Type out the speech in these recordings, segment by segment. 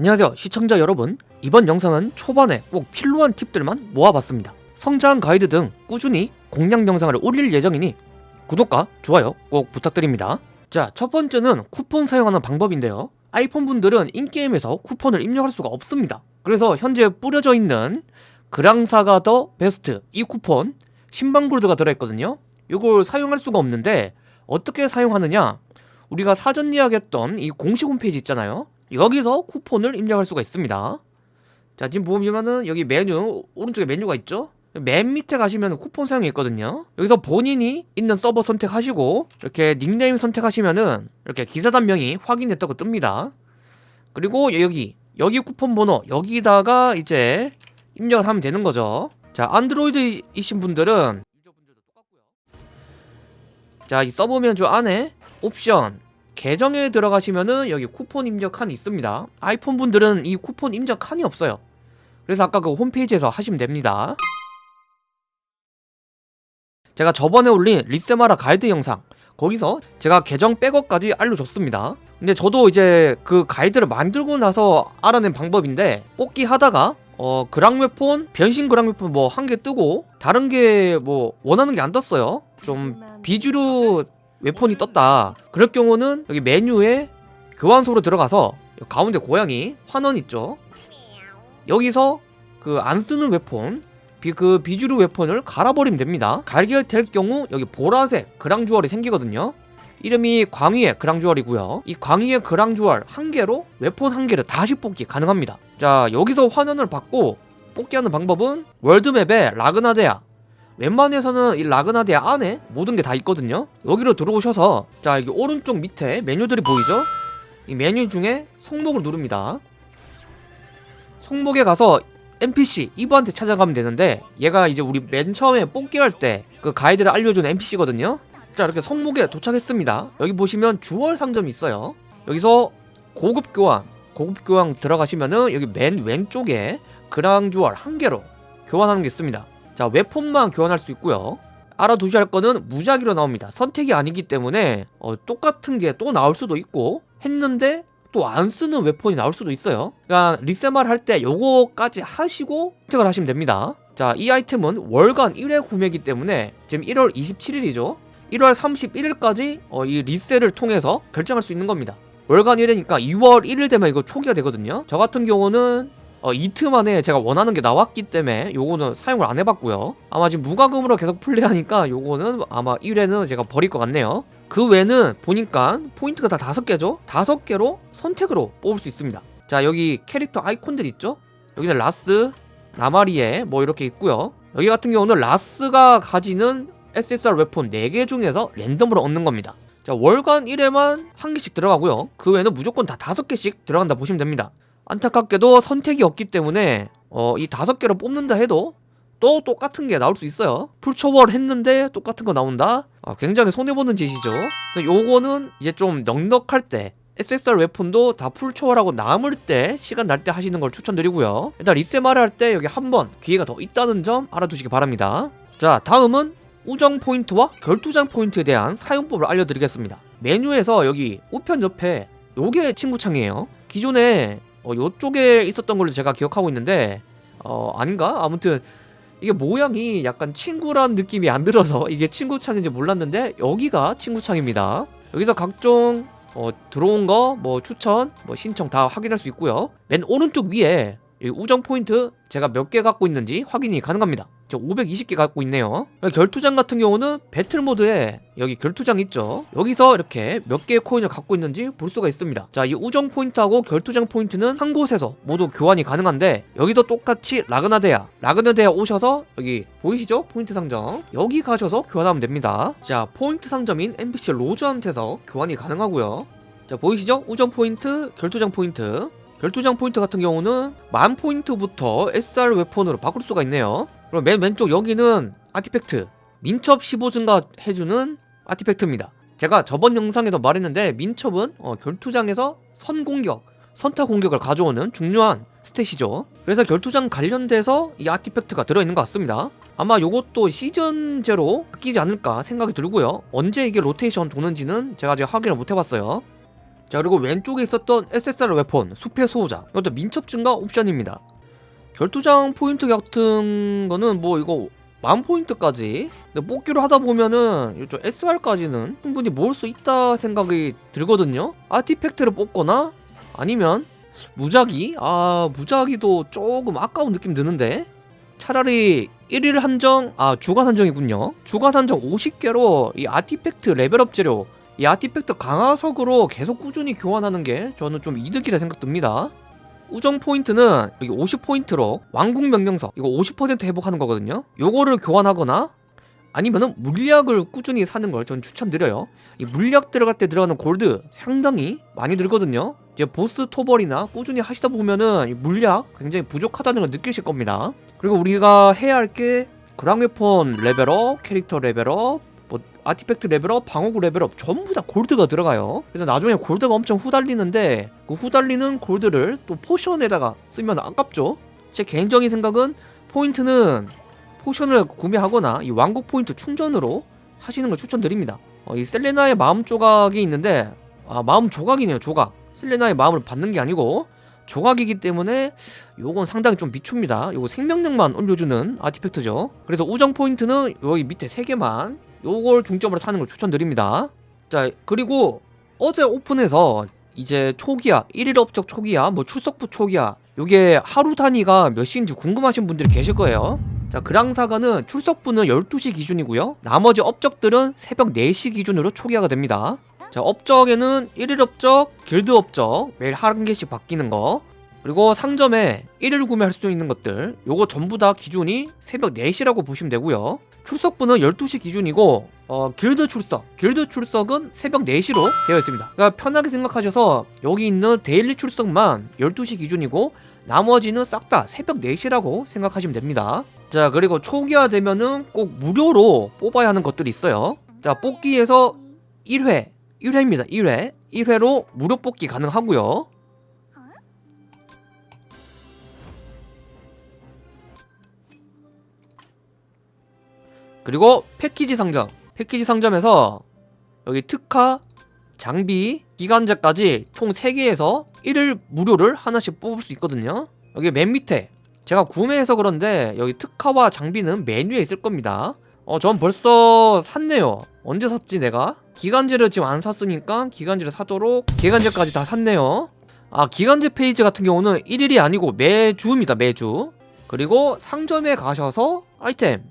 안녕하세요 시청자 여러분. 이번 영상은 초반에 꼭 필요한 팁들만 모아봤습니다. 성장 가이드 등 꾸준히 공략 영상을 올릴 예정이니 구독과 좋아요 꼭 부탁드립니다. 자 첫 번째는 쿠폰 사용하는 방법인데요. 아이폰 분들은 인게임에서 쿠폰을 입력할 수가 없습니다. 그래서 현재 뿌려져 있는 그랑사가 더 베스트 이 쿠폰 신방 골드가 들어있거든요. 이걸 사용할 수가 없는데 어떻게 사용하느냐? 우리가 사전 예약했던 이 공식 홈페이지 있잖아요 여기서 쿠폰을 입력할 수가 있습니다. 자 지금 보면은 여기 메뉴 오른쪽에 메뉴가 있죠? 맨 밑에 가시면 쿠폰 사용이 있거든요. 여기서 본인이 있는 서버 선택하시고 이렇게 닉네임 선택하시면은 이렇게 기사 단명이 확인됐다고 뜹니다. 그리고 여기 여기 쿠폰 번호 여기다가 이제 입력을 하면 되는 거죠. 자 안드로이드이신 분들은 자이 서버 면조 안에 옵션 계정에 들어가시면은 여기 쿠폰 입력 칸이 있습니다. 아이폰 분들은 이 쿠폰 입력 칸이 없어요. 그래서 아까 그 홈페이지에서 하시면 됩니다. 제가 저번에 올린 리세마라 가이드 영상 거기서 제가 계정 백업까지 알려줬습니다. 근데 저도 이제 그 가이드를 만들고 나서 알아낸 방법인데 뽑기 하다가 어 그랑웨폰 변신 그랑웨폰 뭐 한 개 뜨고 다른 게 뭐 원하는 게 안 떴어요. 좀 비주류 웨폰이 떴다. 그럴 경우는 여기 메뉴에 교환소로 들어가서 가운데 고양이 환원 있죠? 여기서 그 안 쓰는 웨폰 비, 그 비주류 웨폰을 갈아버리면 됩니다. 갈결될 경우 여기 보라색 그랑주얼이 생기거든요. 이름이 광희의 그랑주얼이고요. 이 광희의 그랑주얼 한 개로 웨폰 한 개를 다시 뽑기 가능합니다. 자 여기서 환원을 받고 뽑기 하는 방법은 월드맵에 라그나데아 웬만해서는 이 라그나데아 안에 모든 게 다 있거든요. 여기로 들어오셔서 자 여기 오른쪽 밑에 메뉴들이 보이죠? 이 메뉴 중에 성목을 누릅니다. 성목에 가서 NPC 이브한테 찾아가면 되는데 얘가 이제 우리 맨 처음에 뽑기 할 때 그 가이드를 알려준 NPC거든요. 자 이렇게 성목에 도착했습니다. 여기 보시면 주얼 상점이 있어요. 여기서 고급 교환 고급 교환 들어가시면은 여기 맨 왼쪽에 그랑 주얼 한 개로 교환하는 게 있습니다 자 웨폰만 교환할 수 있고요. 알아두셔야 할 거는 무작위로 나옵니다. 선택이 아니기 때문에 어, 똑같은 게 또 나올 수도 있고 했는데 또 안 쓰는 웨폰이 나올 수도 있어요. 그러니까 리세말 할 때 요거까지 하시고 선택을 하시면 됩니다. 자 이 아이템은 월간 1회 구매이기 때문에 지금 1월 27일이죠. 1월 31일까지 어, 이 리셀을 통해서 결정할 수 있는 겁니다. 월간 1회니까 2월 1일 되면 이거 초기화 되거든요. 저 같은 경우는 어, 이틀 만에 제가 원하는 게 나왔기 때문에 요거는 사용을 안 해봤고요. 아마 지금 무과금으로 계속 플레이하니까 요거는 아마 1회는 제가 버릴 것 같네요. 그 외는 보니까 포인트가 다 다섯 개죠? 다섯 개로 선택으로 뽑을 수 있습니다. 자 여기 캐릭터 아이콘들 있죠? 여기는 라스 나마리에 뭐 이렇게 있고요. 여기 같은 경우는 라스가 가지는 SSR weapon 4개 중에서 랜덤으로 얻는 겁니다. 자 월간 1회만 한 개씩 들어가고요. 그 외에는 무조건 다 다섯 개씩 들어간다 보시면 됩니다 안타깝게도 선택이 없기 때문에 어, 이 다섯 개로 뽑는다 해도 또 똑같은 게 나올 수 있어요. 풀초월 했는데 똑같은 거 나온다? 아, 굉장히 손해보는 짓이죠. 그래서 요거는 이제 좀 넉넉할 때 SSR 웨폰도 다 풀초월하고 남을 때 시간 날 때 하시는 걸 추천드리고요. 일단 리세마를 할 때 여기 한 번 기회가 더 있다는 점 알아두시기 바랍니다. 자 다음은 우정 포인트와 결투장 포인트에 대한 사용법을 알려드리겠습니다. 메뉴에서 여기 우편 옆에 요게 친구창이에요. 기존에 어, 요쪽에 있었던 걸로 제가 기억하고 있는데 어 아닌가? 아무튼 이게 모양이 약간 친구란 느낌이 안 들어서 이게 친구 창인지 몰랐는데 여기가 친구 창입니다 여기서 각종 어, 들어온 거 뭐 추천 뭐 신청 다 확인할 수 있고요 맨 오른쪽 위에 우정 포인트 제가 몇 개 갖고 있는지 확인이 가능합니다. 저 520개 갖고 있네요. 결투장 같은 경우는 battle mode에 여기 결투장 있죠? 여기서 이렇게 몇 개의 코인을 갖고 있는지 볼 수가 있습니다. 자 이 우정 포인트하고 결투장 포인트는 한 곳에서 모두 교환이 가능한데 여기도 똑같이 라그나데아 라그나데아 오셔서 여기 보이시죠? 포인트 상점. 여기 가셔서 교환하면 됩니다. 자 포인트 상점인 NPC 로즈한테서 교환이 가능하고요. 자 보이시죠? 우정 포인트 결투장 포인트 결투장 포인트 같은 경우는 만 포인트부터 SR 웨폰으로 바꿀 수가 있네요. 그럼 맨 왼쪽 여기는 artifact 민첩 15 증가해주는 artifact입니다. 제가 저번 영상에도 말했는데 민첩은 어, 결투장에서 선공격 선타 공격을 가져오는 중요한 stat이죠. 그래서 결투장 관련돼서 이 artifact가 들어있는 것 같습니다. 아마 요것도 시즌제로 바뀌지 않을까 생각이 들고요. 언제 이게 로테이션 도는지는 제가 아직 확인을 못 해봤어요 자 그리고 왼쪽에 있었던 SSR weapon 숲의 수호자. 이것도 민첩 증가 옵션입니다. 결투장 포인트 같은 거는 뭐 이거 만 포인트까지. 근데 뽑기로 하다 보면은 좀 SR까지는 충분히 모을 수 있다 생각이 들거든요. artifact를 뽑거나 아니면 무작위? 아 무작위도 조금 아까운 느낌 드는데? 차라리 1일 한정 아 주간 한정이군요. 주간 한정 50개로 이 artifact level up 재료 이 artifact 강화석으로 계속 꾸준히 교환하는 게 저는 좀 이득이라 생각됩니다. 우정 포인트는 여기 50포인트로 왕국 명령석 이거 50% 회복하는 거거든요. 요거를 교환하거나 아니면은 물약을 꾸준히 사는 걸 전 추천드려요. 이 물약 들어갈 때 들어가는 골드 상당히 많이 들거든요. 이제 보스 토벌이나 꾸준히 하시다 보면은 이 물약 굉장히 부족하다는 걸 느끼실 겁니다. 그리고 우리가 해야 할 게 그랑웨폰 level up, 캐릭터 level up, 뭐 artifact level up, 방어구 level up 전부 다 골드가 들어가요. 그래서 나중에 골드가 엄청 후달리는데 그 후달리는 골드를 또 potion에다가 쓰면 아깝죠. 제 개인적인 생각은 포인트는 potion을 구매하거나 이 왕국 포인트 충전으로 하시는 걸 추천드립니다. 어, 이 셀레나의 마음 조각이 있는데 아 마음 조각이네요 조각. 셀레나의 마음을 받는 게 아니고 조각이기 때문에 요건 상당히 좀 비춥니다. 요거 생명력만 올려주는 artifact죠. 그래서 우정 포인트는 여기 밑에 3개만 요걸 중점으로 사는 걸 추천드립니다. 자 그리고 어제 오픈해서 이제 초기화 1일 업적 초기화 뭐 출석부 초기화 요게 하루 단위가 몇 시인지 궁금하신 분들이 계실 거예요. 자 그랑사가는 출석부는 12시 기준이고요. 나머지 업적들은 새벽 4시 기준으로 초기화가 됩니다. 자 업적에는 1일 업적, 길드 업적 매일 한 개씩 바뀌는 거 그리고 상점에 1일 구매할 수 있는 것들 요거 전부 다 기준이 새벽 4시라고 보시면 되고요. 출석부는 12시 기준이고 어, 길드 출석. 길드 출석은 새벽 4시로 되어 있습니다. 그러니까 편하게 생각하셔서 여기 있는 daily 출석만 12시 기준이고 나머지는 싹 다 새벽 4시라고 생각하시면 됩니다. 자 그리고 초기화 되면은 꼭 무료로 뽑아야 하는 것들이 있어요. 자 뽑기에서 1회 1회입니다. 1회. 1회로 무료 뽑기 가능하고요 그리고 패키지 상점. 패키지 상점에서 여기 특화 장비 기간제까지 총 3개에서 1일 무료를 하나씩 뽑을 수 있거든요. 여기 맨 밑에. 제가 구매해서 그런데 여기 특화와 장비는 메뉴에 있을 겁니다. 어, 전 벌써 샀네요. 언제 샀지 내가? 기간제를 지금 안 샀으니까 기간제를 사도록 기간제까지 다 샀네요. 아 기간제 페이지 같은 경우는 1일이 아니고 매주입니다 매주. 그리고 상점에 가셔서 아이템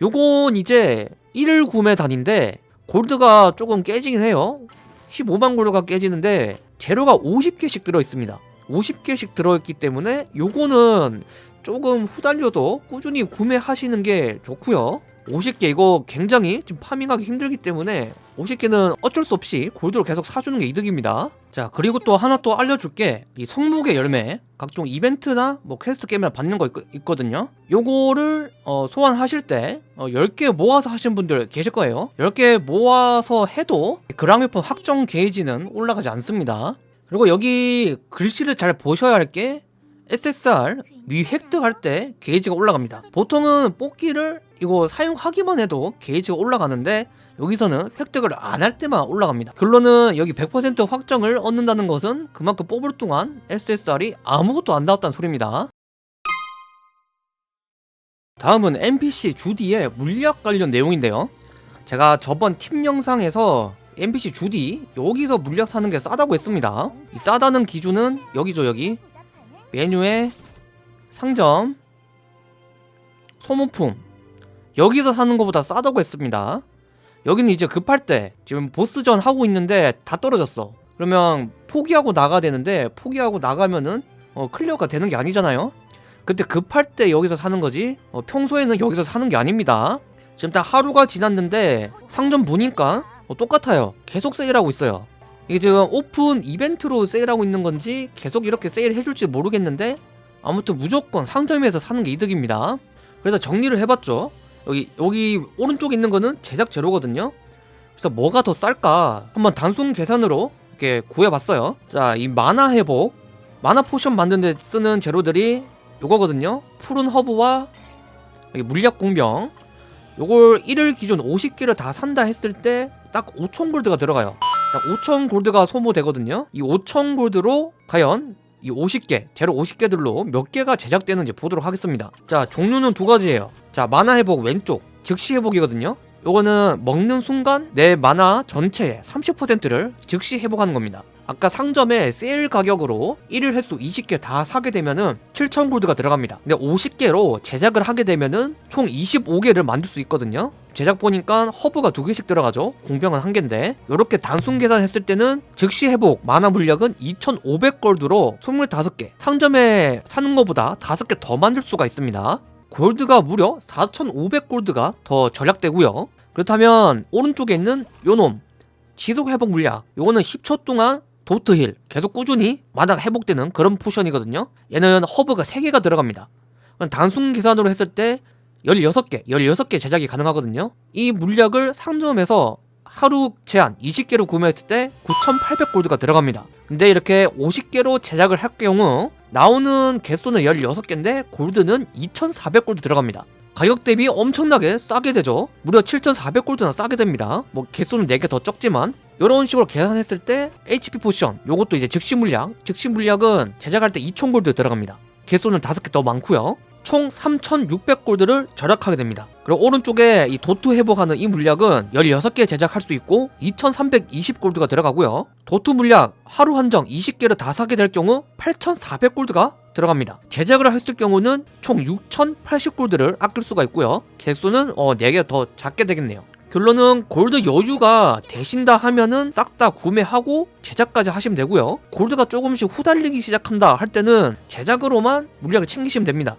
요건 이제 1일 구매 단인데 골드가 조금 깨지긴 해요. 15만 골드가 깨지는데 재료가 50개씩 들어있습니다 50개씩 들어있기 때문에 요거는 조금 후달려도 꾸준히 구매하시는 게 좋고요. 50개 이거 굉장히 지금 farming하기 힘들기 때문에 50개는 어쩔 수 없이 골드로 계속 사주는 게 이득입니다. 자 그리고 또 하나 또 알려줄게. 이 성목의 열매 각종 이벤트나 뭐 퀘스트 게임이나 받는 거 있, 거든요. 요거를 어, 소환하실 때 어, 10개 모아서 하시는 분들 계실 거예요. 10개 모아서 해도 그랑웨폰 확정 게이지는 올라가지 않습니다 그리고 여기 글씨를 잘 보셔야 할 게 SSR 미 획득할 때 게이지가 올라갑니다. 보통은 뽑기를 이거 사용하기만 해도 게이지가 올라가는데 여기서는 획득을 안 할 때만 올라갑니다. 결론은 여기 100% 확정을 얻는다는 것은 그만큼 뽑을 동안 SSR이 아무것도 안 나왔다는 소리입니다. 다음은 NPC 주디의 물약 관련 내용인데요. 제가 저번 팀 영상에서 NPC 주디 여기서 물약 사는 게 싸다고 했습니다. 이 싸다는 기준은 여기죠 여기. 메뉴에 상점 소모품. 여기서 사는 것보다 싸다고 했습니다. 여기는 이제 급할 때 지금 보스전 하고 있는데 다 떨어졌어. 그러면 포기하고 나가야 되는데 포기하고 나가면은 어, clear가 되는 게 아니잖아요. 그때 급할 때 여기서 사는 거지 어, 평소에는 여기서 사는 게 아닙니다. 지금 딱 하루가 지났는데 상점 보니까 어, 똑같아요. 계속 세일하고 있어요. 이게 지금 오픈 이벤트로 세일하고 있는 건지 계속 이렇게 세일 해줄지 모르겠는데 아무튼 무조건 상점에서 사는 게 이득입니다. 그래서 정리를 해봤죠. 여기 여기 오른쪽에 있는 거는 제작 재료거든요. 그래서 뭐가 더 쌀까 한번 단순 계산으로 이렇게 구해봤어요. 자 이 mana 회복. mana potion 만드는 데 쓰는 재료들이 요거거든요. 푸른 허브와 물약 공병. 요걸 1일 기준 50개를 다 산다 했을 때 딱 5천 골드가 들어가요 5천 골드가 소모되거든요. 이 5천 골드로 과연 이 50개, 제로 50개들로 몇 개가 제작되는지 보도록 하겠습니다. 자, 종류는 두 가지예요. 자, 만화 회복 왼쪽, 즉시 회복이거든요. 요거는 먹는 순간 내 만화 전체의 30%를 즉시 회복하는 겁니다. 아까 상점에 세일 가격으로 1일 횟수 20개 다 사게 되면은 7,000 골드가 들어갑니다. 근데 50개로 제작을 하게 되면은 총 25개를 만들 수 있거든요. 제작 보니까 허브가 두 개씩 들어가죠. 공병은 한 개인데 이렇게 단순 계산했을 때는 즉시 회복 만화 물력은 2,500 골드로 25개. 상점에 사는 것보다 5개 더 만들 수가 있습니다. 골드가 무려 4,500 골드가 더 절약되고요. 그렇다면 오른쪽에 있는 요놈 지속 회복 물약 요거는 10초 동안 DoT heal 계속 꾸준히 마다 회복되는 그런 potion이거든요. 얘는 허브가 3개가 들어갑니다. 단순 계산으로 했을 때 16개, 16개 제작이 가능하거든요. 이 물약을 상점에서 하루 제한 20개로 구매했을 때 9,800 골드가 들어갑니다. 근데 이렇게 50개로 제작을 할 경우 나오는 개수는 16개인데 골드는 2,400 골드 들어갑니다. 가격 대비 엄청나게 싸게 되죠. 무려 7,400 골드나 싸게 됩니다. 뭐 개수는 4개 더 적지만 이런 식으로 계산했을 때 HP potion 요것도 이제 즉시 물약 즉시 물약은 제작할 때 2,000 골드 들어갑니다. 개수는 5개 더 많고요. 총 3,600골드를 절약하게 됩니다. 그리고 오른쪽에 이 DoT 회복하는 이 물약은 16개 제작할 수 있고 2,320골드가 들어가고요. DoT 물약 하루 한정 20개를 다 사게 될 경우 8,400골드가 들어갑니다. 제작을 했을 경우는 총 6,080골드를 아낄 수가 있고요. 개수는 어, 4개 더 작게 되겠네요. 결론은 골드 여유가 되신다 하면은 싹 다 구매하고 제작까지 하시면 되고요. 골드가 조금씩 후달리기 시작한다 할 때는 제작으로만 물약을 챙기시면 됩니다.